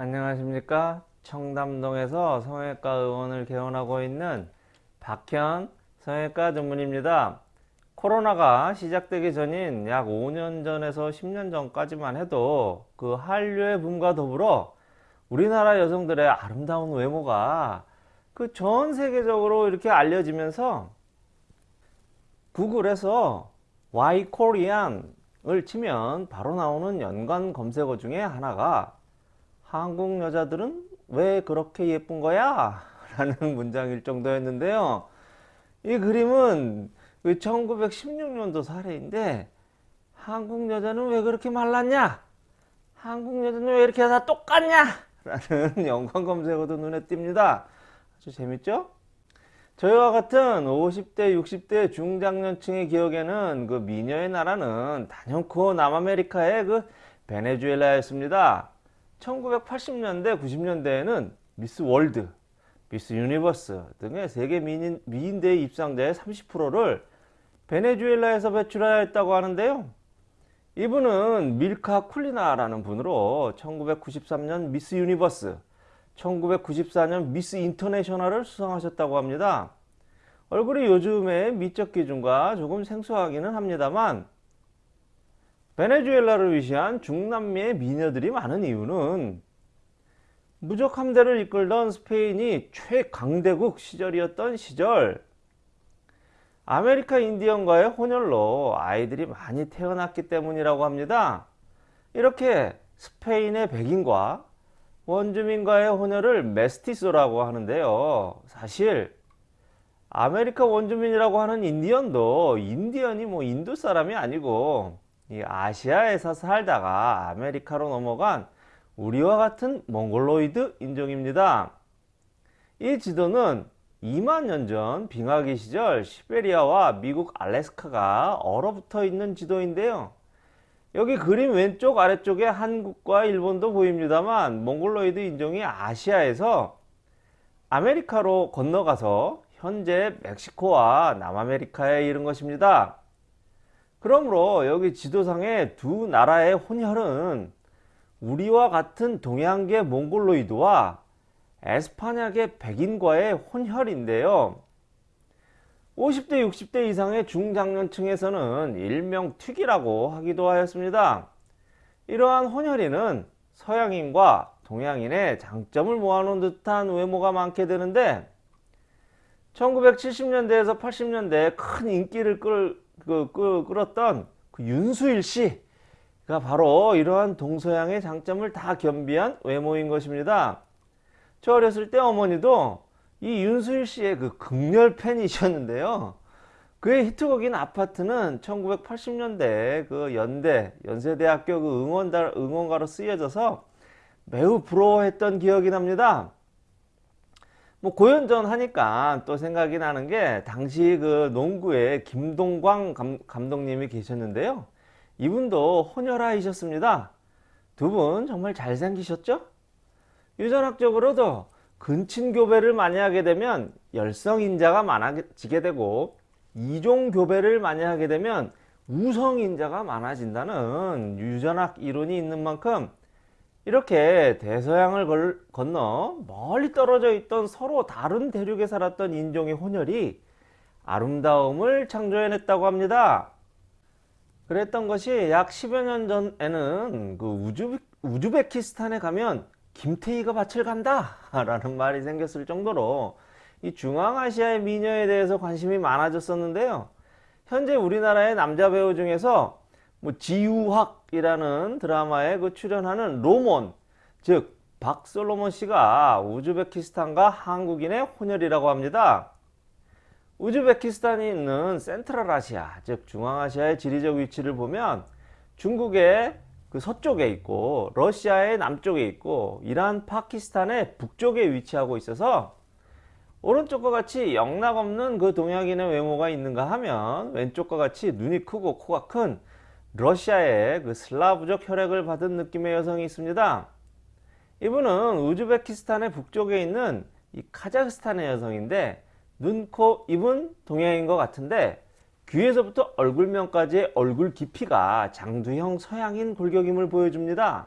안녕하십니까? 청담동에서 성형외과 의원을 개원하고 있는 박현 성형외과 전문입니다. 코로나가 시작되기 전인 약 5년 전에서 10년 전까지만 해도 그 한류의 붐과 더불어 우리나라 여성들의 아름다운 외모가 그 전 세계적으로 이렇게 알려지면서 구글에서 Y Korean을 치면 바로 나오는 연관 검색어 중에 하나가 한국 여자들은 왜 그렇게 예쁜 거야? 라는 문장일 정도였는데요. 이 그림은 1916년도 그 사례인데 한국 여자는 왜 그렇게 말랐냐? 한국 여자는 왜 이렇게 다 똑같냐? 라는 연관 검색어도 눈에 띕니다. 아주 재밌죠? 저희와 같은 50대, 60대 중장년층의 기억에는 그 미녀의 나라는 단연코 남아메리카의 그 베네수엘라였습니다. 1980년대, 90년대에는 미스 월드, 미스 유니버스 등의 세계 미인, 미인대회 입상자의 30%를 베네수엘라에서 배출하였다고 하는데요. 이분은 밀카 쿨리나라는 분으로 1993년 미스 유니버스, 1994년 미스 인터내셔널을 수상하셨다고 합니다. 얼굴이 요즘의 미적 기준과 조금 생소하기는 합니다만 베네수엘라를 위시한 중남미의 미녀들이 많은 이유는 무적 함대를 이끌던 스페인이 최강대국 시절이었던 시절 아메리카 인디언과의 혼혈로 아이들이 많이 태어났기 때문이라고 합니다. 이렇게 스페인의 백인과 원주민과의 혼혈을 메스티소라고 하는데요. 사실 아메리카 원주민이라고 하는 인디언도 인디언이 뭐 인도 사람이 아니고 이 아시아에서 살다가 아메리카로 넘어간 우리와 같은 몽골로이드 인종입니다. 이 지도는 2만 년 전 빙하기 시절 시베리아와 미국 알래스카가 얼어붙어 있는 지도인데요. 여기 그림 왼쪽 아래쪽에 한국과 일본도 보입니다만 몽골로이드 인종이 아시아에서 아메리카로 건너가서 현재 멕시코와 남아메리카에 이른 것입니다. 그러므로 여기 지도상의 두 나라의 혼혈은 우리와 같은 동양계 몽골로이드와 에스파냐계 백인과의 혼혈인데요. 50대 60대 이상의 중장년층에서는 일명 튀기라고 하기도 하였습니다. 이러한 혼혈인은 서양인과 동양인의 장점을 모아놓은 듯한 외모가 많게 되는데 1970년대에서 80년대에 큰 인기를 끌, 그, 끌, 끌었던 그 윤수일 씨가 바로 이러한 동서양의 장점을 다 겸비한 외모인 것입니다. 저 어렸을 때 어머니도 이 윤수일 씨의 그 극렬 팬이셨는데요. 그의 히트곡인 아파트는 1980년대 그 연대, 연세대학교 그 응원가, 응원가로 쓰여져서 매우 부러워했던 기억이 납니다. 뭐 고연전 하니까 또 생각이 나는 게 당시 그 농구에 김동광 감, 감독님이 계셨는데요. 이분도 혼혈아이셨습니다. 두 분 정말 잘생기셨죠? 유전학적으로도 근친교배를 많이 하게 되면 열성인자가 많아지게 되고 이종교배를 많이 하게 되면 우성인자가 많아진다는 유전학 이론이 있는 만큼 이렇게 대서양을 걸, 건너 멀리 떨어져 있던 서로 다른 대륙에 살았던 인종의 혼혈이 아름다움을 창조해냈다고 합니다. 그랬던 것이 약 10여 년 전에는 그 우즈, 우즈베키스탄에 가면 김태희가 밭을 간다 라는 말이 생겼을 정도로 이 중앙아시아의 미녀에 대해서 관심이 많아졌었는데요. 현재 우리나라의 남자 배우 중에서 뭐 지유학이라는 드라마에 그 출연하는 로몬 즉 박솔로몬 씨가 우즈베키스탄과 한국인의 혼혈이라고 합니다. 우즈베키스탄이 있는 센트럴 아시아 즉 중앙아시아의 지리적 위치를 보면 중국의 그 서쪽에 있고 러시아의 남쪽에 있고 이란 파키스탄의 북쪽에 위치하고 있어서 오른쪽과 같이 영락 없는 그 동양인의 외모가 있는가 하면 왼쪽과 같이 눈이 크고 코가 큰 러시아의 그 슬라브적 혈액을 받은 느낌의 여성이 있습니다. 이분은 우즈베키스탄의 북쪽에 있는 이 카자흐스탄의 여성인데 눈, 코, 입은 동양인 것 같은데 귀에서부터 얼굴면까지의 얼굴 깊이가 장두형 서양인 골격임을 보여줍니다.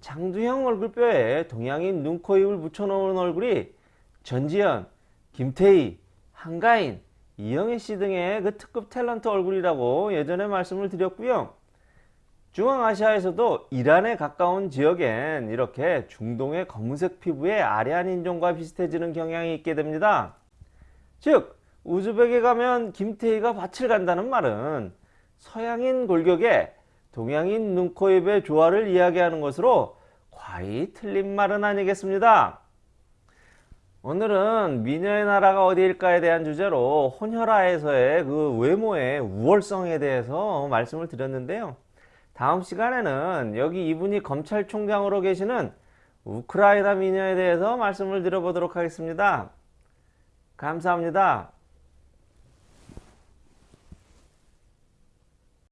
장두형 얼굴뼈에 동양인 눈, 코, 입을 붙여놓은 얼굴이 전지현, 김태희, 한가인, 이영애 씨 등의 그 특급 탤런트 얼굴이라고 예전에 말씀을 드렸고요. 중앙아시아에서도 이란에 가까운 지역엔 이렇게 중동의 검은색 피부의 아리안 인종과 비슷해지는 경향이 있게 됩니다. 즉 우즈벡에 가면 김태희가 밭을 간다는 말은 서양인 골격에 동양인 눈, 코, 입의 조화를 이야기하는 것으로 과히 틀린 말은 아니겠습니다. 오늘은 미녀의 나라가 어디일까에 대한 주제로 혼혈아에서의 그 외모의 우월성에 대해서 말씀을 드렸는데요. 다음 시간에는 여기 이분이 검찰총장으로 계시는 우크라이나 미녀에 대해서 말씀을 드려보도록 하겠습니다. 감사합니다.